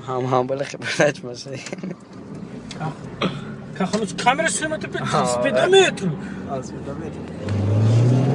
Ha, ha, wel lekker netjes maar. Ja. Kijken, de camera zit op 350 m. Als we.